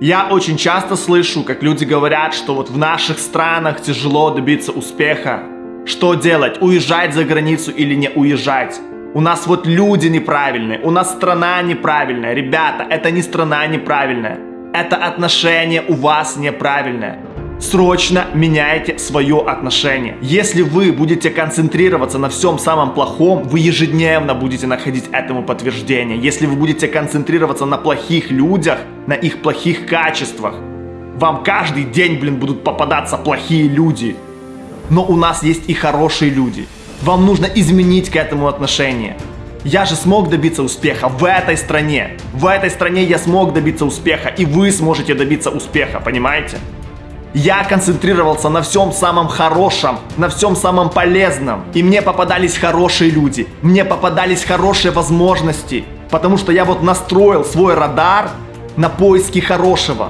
Я очень часто слышу, как люди говорят, что вот в наших странах тяжело добиться успеха. Что делать? Уезжать за границу или не уезжать? У нас вот люди неправильные, у нас страна неправильная. Ребята, это не страна неправильная. Это отношение у вас неправильное. Срочно меняйте свое отношение. Если вы будете концентрироваться на всем самом плохом, вы ежедневно будете находить этому подтверждение. Если вы будете концентрироваться на плохих людях, на их плохих качествах, вам каждый день, блин, будут попадаться плохие люди. Но у нас есть и хорошие люди. Вам нужно изменить к этому отношение. Я же смог добиться успеха в этой стране. В этой стране я смог добиться успеха, и вы сможете добиться успеха, понимаете? Я концентрировался на всем самом хорошем, на всем самом полезном. И мне попадались хорошие люди, мне попадались хорошие возможности. Потому что я вот настроил свой радар на поиски хорошего.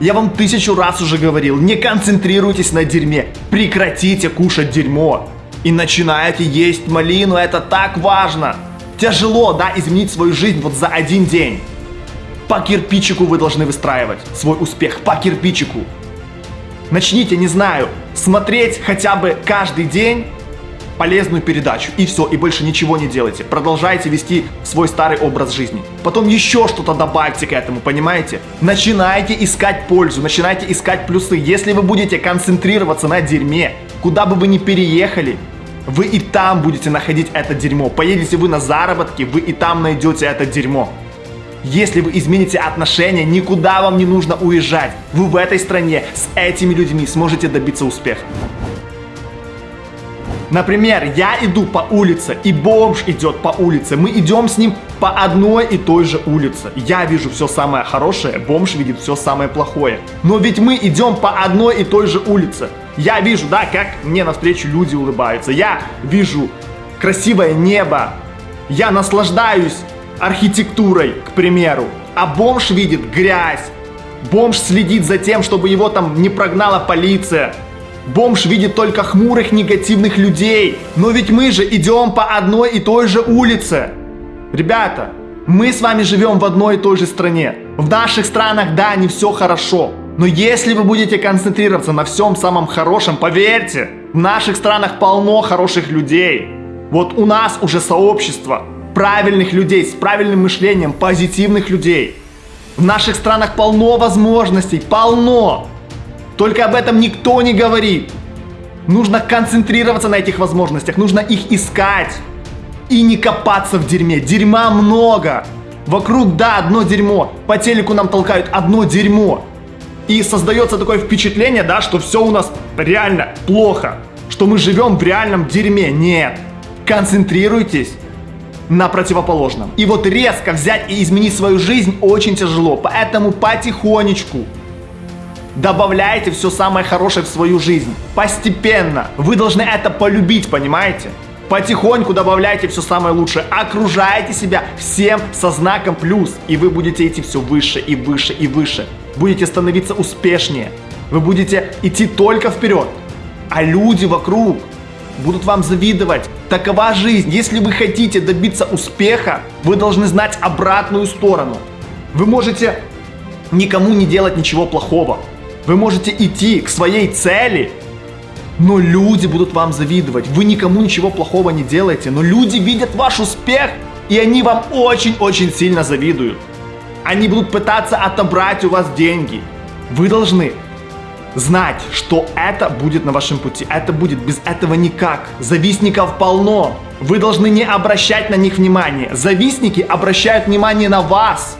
Я вам тысячу раз уже говорил, не концентрируйтесь на дерьме, прекратите кушать дерьмо. И начинаете есть малину, это так важно. Тяжело, да, изменить свою жизнь вот за один день. По кирпичику вы должны выстраивать свой успех, по кирпичику. Начните, не знаю, смотреть хотя бы каждый день полезную передачу. И все, и больше ничего не делайте. Продолжайте вести свой старый образ жизни. Потом еще что-то добавьте к этому, понимаете? Начинайте искать пользу, начинайте искать плюсы. Если вы будете концентрироваться на дерьме, куда бы вы ни переехали, вы и там будете находить это дерьмо. Поедете вы на заработки, вы и там найдете это дерьмо. Если вы измените отношения, никуда вам не нужно уезжать. Вы в этой стране с этими людьми сможете добиться успеха. Например, я иду по улице, и бомж идет по улице. Мы идем с ним по одной и той же улице. Я вижу все самое хорошее, бомж видит все самое плохое. Но ведь мы идем по одной и той же улице. Я вижу, да, как мне навстречу люди улыбаются. Я вижу красивое небо. Я наслаждаюсь архитектурой, к примеру. А бомж видит грязь. Бомж следит за тем, чтобы его там не прогнала полиция. Бомж видит только хмурых негативных людей. Но ведь мы же идем по одной и той же улице. Ребята, мы с вами живем в одной и той же стране. В наших странах, да, не все хорошо. Но если вы будете концентрироваться на всем самом хорошем, поверьте, в наших странах полно хороших людей. Вот у нас уже сообщество правильных людей, с правильным мышлением, позитивных людей. В наших странах полно возможностей, полно. Только об этом никто не говорит. Нужно концентрироваться на этих возможностях, нужно их искать. И не копаться в дерьме. Дерьма много. Вокруг, да, одно дерьмо. По телеку нам толкают одно дерьмо. И создается такое впечатление, да, что все у нас реально плохо. Что мы живем в реальном дерьме. Нет. Концентрируйтесь на противоположном. И вот резко взять и изменить свою жизнь очень тяжело. Поэтому потихонечку добавляйте все самое хорошее в свою жизнь. Постепенно. Вы должны это полюбить, понимаете? Потихоньку добавляйте все самое лучшее. Окружайте себя всем со знаком плюс. И вы будете идти все выше и выше и выше. Будете становиться успешнее. Вы будете идти только вперед. А люди вокруг будут вам завидовать. Такова жизнь. Если вы хотите добиться успеха, вы должны знать обратную сторону. Вы можете никому не делать ничего плохого. Вы можете идти к своей цели, но люди будут вам завидовать. Вы никому ничего плохого не делаете, но люди видят ваш успех, и они вам очень-очень сильно завидуют. Они будут пытаться отобрать у вас деньги. Вы должны знать, что это будет на вашем пути. Это будет без этого никак. Завистников полно. Вы должны не обращать на них внимания. Завистники обращают внимание на вас.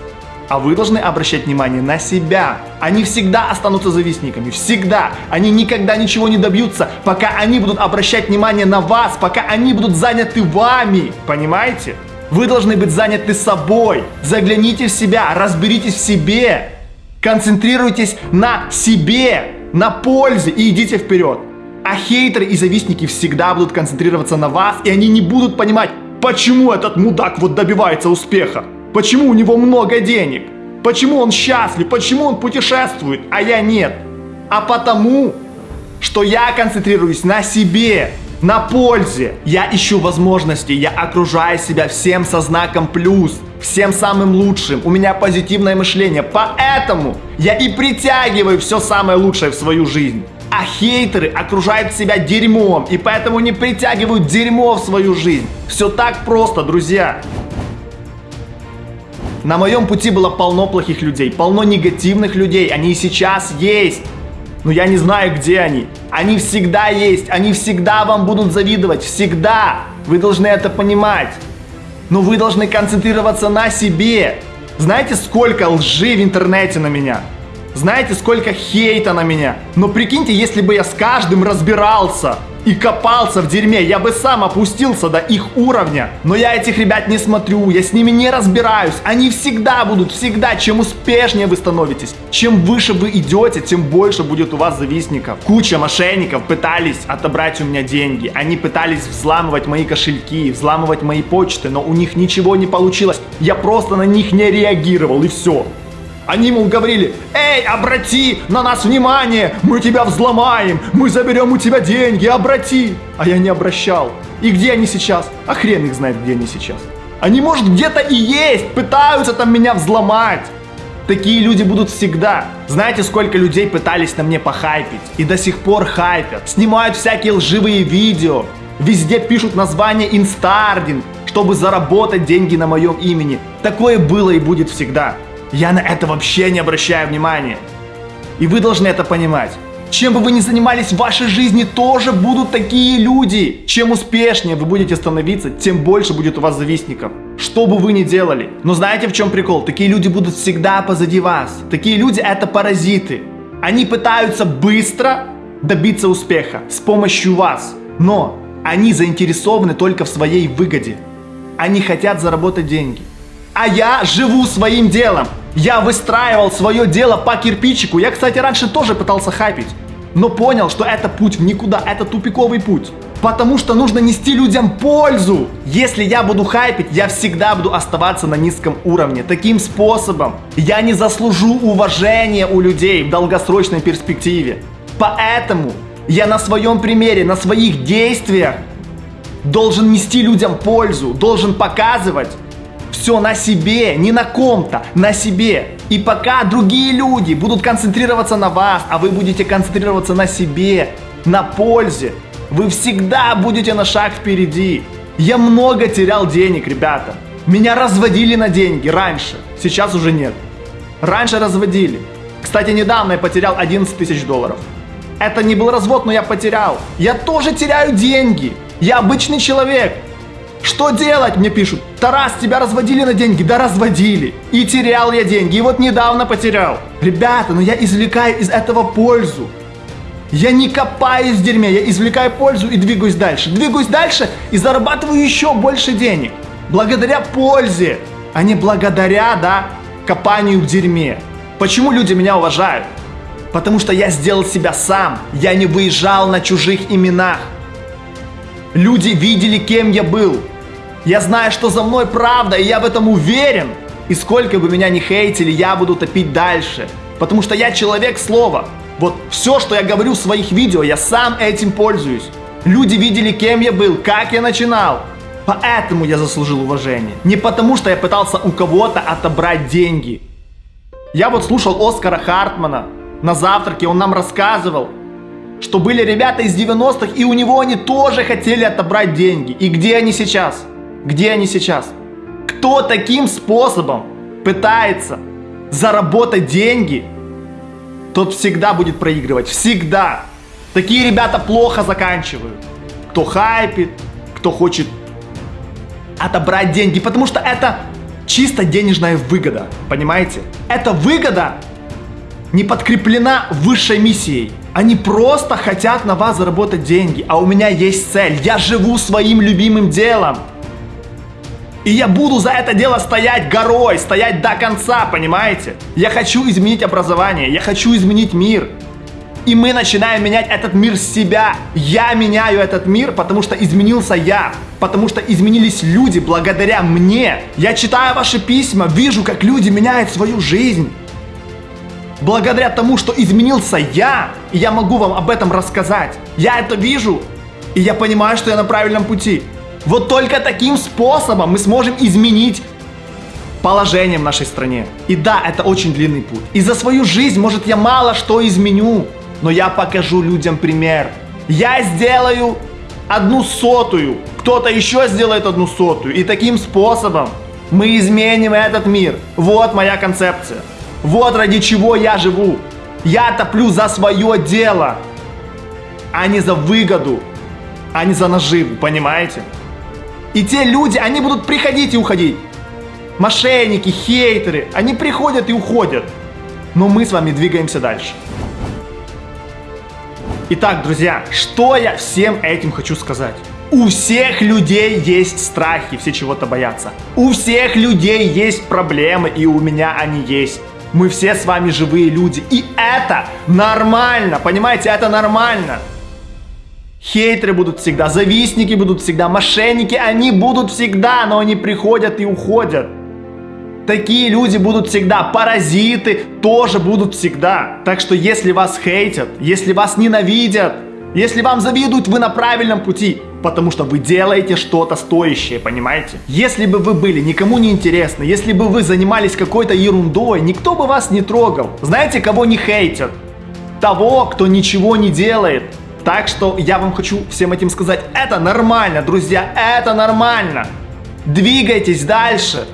А вы должны обращать внимание на себя. Они всегда останутся завистниками. Всегда. Они никогда ничего не добьются, пока они будут обращать внимание на вас, пока они будут заняты вами. Понимаете? Вы должны быть заняты собой. Загляните в себя, разберитесь в себе. Концентрируйтесь на себе на пользе и идите вперед. А хейтеры и завистники всегда будут концентрироваться на вас, и они не будут понимать, почему этот мудак вот добивается успеха, почему у него много денег, почему он счастлив, почему он путешествует, а я нет. А потому, что я концентрируюсь на себе. На пользе. Я ищу возможности, я окружаю себя всем со знаком плюс, всем самым лучшим. У меня позитивное мышление, поэтому я и притягиваю все самое лучшее в свою жизнь. А хейтеры окружают себя дерьмом, и поэтому не притягивают дерьмо в свою жизнь. Все так просто, друзья. На моем пути было полно плохих людей, полно негативных людей, они и сейчас есть. Но я не знаю, где они. Они всегда есть, они всегда вам будут завидовать, всегда. Вы должны это понимать. Но вы должны концентрироваться на себе. Знаете, сколько лжи в интернете на меня? Знаете, сколько хейта на меня? Но прикиньте, если бы я с каждым разбирался, и копался в дерьме, я бы сам опустился до их уровня. Но я этих ребят не смотрю, я с ними не разбираюсь. Они всегда будут, всегда. Чем успешнее вы становитесь, чем выше вы идете, тем больше будет у вас завистников. Куча мошенников пытались отобрать у меня деньги. Они пытались взламывать мои кошельки, взламывать мои почты, но у них ничего не получилось. Я просто на них не реагировал и все. Они ему говорили, эй, обрати на нас внимание, мы тебя взломаем, мы заберем у тебя деньги, обрати. А я не обращал. И где они сейчас? А хрен их знает, где они сейчас. Они, может, где-то и есть, пытаются там меня взломать. Такие люди будут всегда. Знаете, сколько людей пытались на мне похайпить? И до сих пор хайпят. Снимают всякие лживые видео. Везде пишут название инстардинг, чтобы заработать деньги на моем имени. Такое было и будет всегда. Я на это вообще не обращаю внимания. И вы должны это понимать. Чем бы вы ни занимались в вашей жизни, тоже будут такие люди. Чем успешнее вы будете становиться, тем больше будет у вас завистников. Что бы вы ни делали. Но знаете в чем прикол? Такие люди будут всегда позади вас. Такие люди это паразиты. Они пытаются быстро добиться успеха с помощью вас. Но они заинтересованы только в своей выгоде. Они хотят заработать деньги. А я живу своим делом. Я выстраивал свое дело по кирпичику. Я, кстати, раньше тоже пытался хайпить. Но понял, что это путь в никуда, это тупиковый путь. Потому что нужно нести людям пользу. Если я буду хайпить, я всегда буду оставаться на низком уровне. Таким способом я не заслужу уважения у людей в долгосрочной перспективе. Поэтому я на своем примере, на своих действиях должен нести людям пользу, должен показывать, все на себе, не на ком-то, на себе. И пока другие люди будут концентрироваться на вас, а вы будете концентрироваться на себе, на пользе, вы всегда будете на шаг впереди. Я много терял денег, ребята. Меня разводили на деньги раньше, сейчас уже нет. Раньше разводили. Кстати, недавно я потерял 11 тысяч долларов. Это не был развод, но я потерял. Я тоже теряю деньги. Я обычный человек. Что делать, мне пишут. Тарас, тебя разводили на деньги? Да разводили. И терял я деньги, и вот недавно потерял. Ребята, ну я извлекаю из этого пользу. Я не копаюсь в дерьме, я извлекаю пользу и двигаюсь дальше. Двигаюсь дальше и зарабатываю еще больше денег. Благодаря пользе, а не благодаря, да, копанию в дерьме. Почему люди меня уважают? Потому что я сделал себя сам. Я не выезжал на чужих именах. Люди видели, кем я был. Я знаю, что за мной правда, и я в этом уверен. И сколько бы меня ни хейтили, я буду топить дальше. Потому что я человек слова. Вот все, что я говорю в своих видео, я сам этим пользуюсь. Люди видели, кем я был, как я начинал. Поэтому я заслужил уважение. Не потому, что я пытался у кого-то отобрать деньги. Я вот слушал Оскара Хартмана. На завтраке он нам рассказывал, что были ребята из 90-х, и у него они тоже хотели отобрать деньги. И где они сейчас? Где они сейчас? Кто таким способом пытается заработать деньги, тот всегда будет проигрывать. Всегда. Такие ребята плохо заканчивают. Кто хайпит, кто хочет отобрать деньги, потому что это чисто денежная выгода, понимаете? Эта выгода не подкреплена высшей миссией. Они просто хотят на вас заработать деньги, а у меня есть цель. Я живу своим любимым делом. И я буду за это дело стоять горой, стоять до конца, понимаете? Я хочу изменить образование, я хочу изменить мир. И мы начинаем менять этот мир с себя. Я меняю этот мир, потому что изменился я. Потому что изменились люди благодаря мне. Я читаю ваши письма, вижу, как люди меняют свою жизнь. Благодаря тому, что изменился я, и я могу вам об этом рассказать. Я это вижу. И я понимаю, что я на правильном пути. Вот только таким способом мы сможем изменить положение в нашей стране. И да, это очень длинный путь. И за свою жизнь, может, я мало что изменю, но я покажу людям пример. Я сделаю одну сотую, кто-то еще сделает одну сотую. И таким способом мы изменим этот мир. Вот моя концепция. Вот ради чего я живу. Я топлю за свое дело, а не за выгоду, а не за наживу, понимаете? И те люди, они будут приходить и уходить. Мошенники, хейтеры, они приходят и уходят. Но мы с вами двигаемся дальше. Итак, друзья, что я всем этим хочу сказать? У всех людей есть страхи, все чего-то боятся. У всех людей есть проблемы, и у меня они есть. Мы все с вами живые люди, и это нормально, понимаете, это нормально. Хейтеры будут всегда, завистники будут всегда, мошенники, они будут всегда, но они приходят и уходят. Такие люди будут всегда, паразиты тоже будут всегда. Так что если вас хейтят, если вас ненавидят, если вам завидуют, вы на правильном пути, потому что вы делаете что-то стоящее, понимаете? Если бы вы были никому не интересны, если бы вы занимались какой-то ерундой, никто бы вас не трогал. Знаете, кого не хейтят? Того, кто ничего не делает. Так что я вам хочу всем этим сказать, это нормально, друзья, это нормально. Двигайтесь дальше.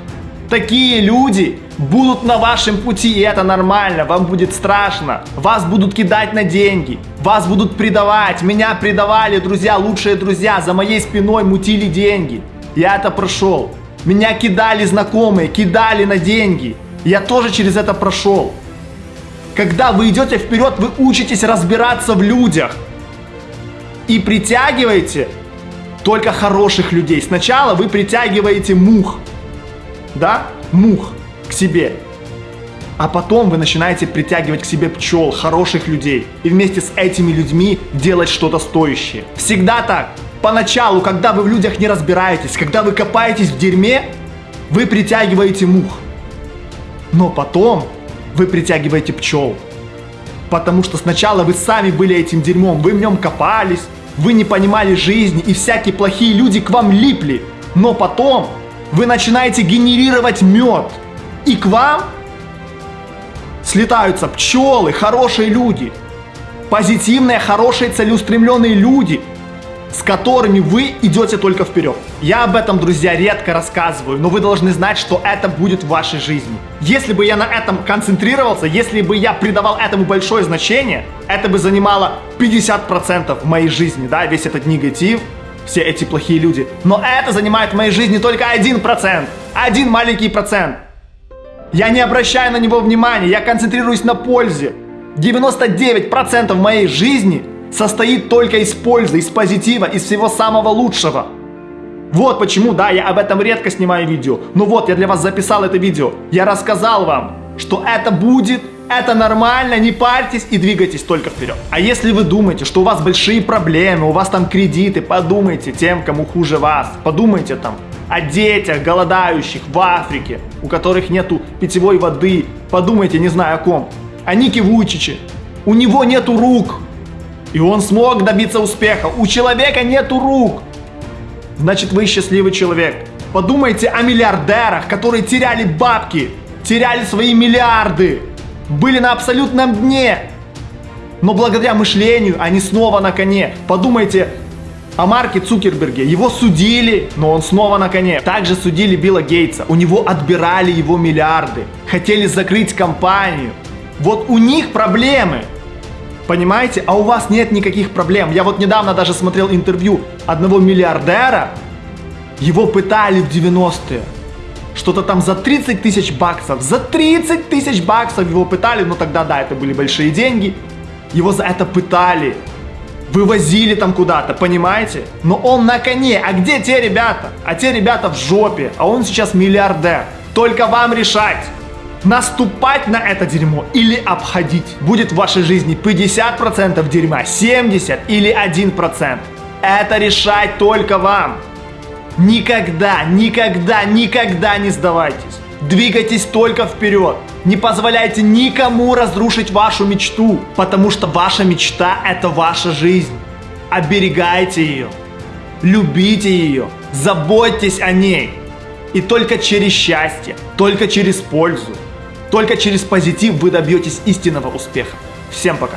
Такие люди будут на вашем пути, и это нормально, вам будет страшно. Вас будут кидать на деньги, вас будут предавать. Меня предавали, друзья, лучшие друзья, за моей спиной мутили деньги. Я это прошел. Меня кидали знакомые, кидали на деньги. Я тоже через это прошел. Когда вы идете вперед, вы учитесь разбираться в людях. И притягиваете только хороших людей. Сначала вы притягиваете мух да, мух к себе. А потом вы начинаете притягивать к себе пчел, хороших людей. И вместе с этими людьми делать что-то стоящее. Всегда так. Поначалу, когда вы в людях не разбираетесь, когда вы копаетесь в дерьме, вы притягиваете мух. Но потом вы притягиваете пчел. Потому что сначала вы сами были этим дерьмом, вы в нем копались, вы не понимали жизни, и всякие плохие люди к вам липли. Но потом вы начинаете генерировать мед. И к вам слетаются пчелы, хорошие люди. Позитивные, хорошие, целеустремленные люди, с которыми вы идете только вперед. Я об этом, друзья, редко рассказываю, но вы должны знать, что это будет в вашей жизни. Если бы я на этом концентрировался, если бы я придавал этому большое значение, это бы занимало 50% в моей жизни, да, весь этот негатив, все эти плохие люди. Но это занимает в моей жизни только один процент. Один маленький процент. Я не обращаю на него внимания, я концентрируюсь на пользе. 99% моей жизни состоит только из пользы, из позитива, из всего самого лучшего. Вот почему, да, я об этом редко снимаю видео. Но вот, я для вас записал это видео. Я рассказал вам, что это будет это нормально, не парьтесь и двигайтесь только вперед. А если вы думаете, что у вас большие проблемы, у вас там кредиты, подумайте тем, кому хуже вас. Подумайте там о детях, голодающих в Африке, у которых нету питьевой воды. Подумайте, не знаю о ком. О Нике Вуйчиче. У него нету рук. И он смог добиться успеха. У человека нету рук. Значит, вы счастливый человек. Подумайте о миллиардерах, которые теряли бабки, теряли свои миллиарды были на абсолютном дне. Но благодаря мышлению они снова на коне. Подумайте о Марке Цукерберге. Его судили, но он снова на коне. Также судили Билла Гейтса. У него отбирали его миллиарды. Хотели закрыть компанию. Вот у них проблемы. Понимаете? А у вас нет никаких проблем. Я вот недавно даже смотрел интервью одного миллиардера. Его пытали в 90-е что-то там за 30 тысяч баксов. За 30 тысяч баксов его пытали, но тогда, да, это были большие деньги. Его за это пытали. Вывозили там куда-то, понимаете? Но он на коне. А где те ребята? А те ребята в жопе. А он сейчас миллиардер. Только вам решать. Наступать на это дерьмо или обходить. Будет в вашей жизни 50% дерьма, 70% или 1%. Это решать только вам. Никогда, никогда, никогда не сдавайтесь. Двигайтесь только вперед. Не позволяйте никому разрушить вашу мечту, потому что ваша мечта – это ваша жизнь. оберегайте ее, любите ее, заботьтесь о ней. И только через счастье, только через пользу, только через позитив вы добьетесь истинного успеха. Всем пока!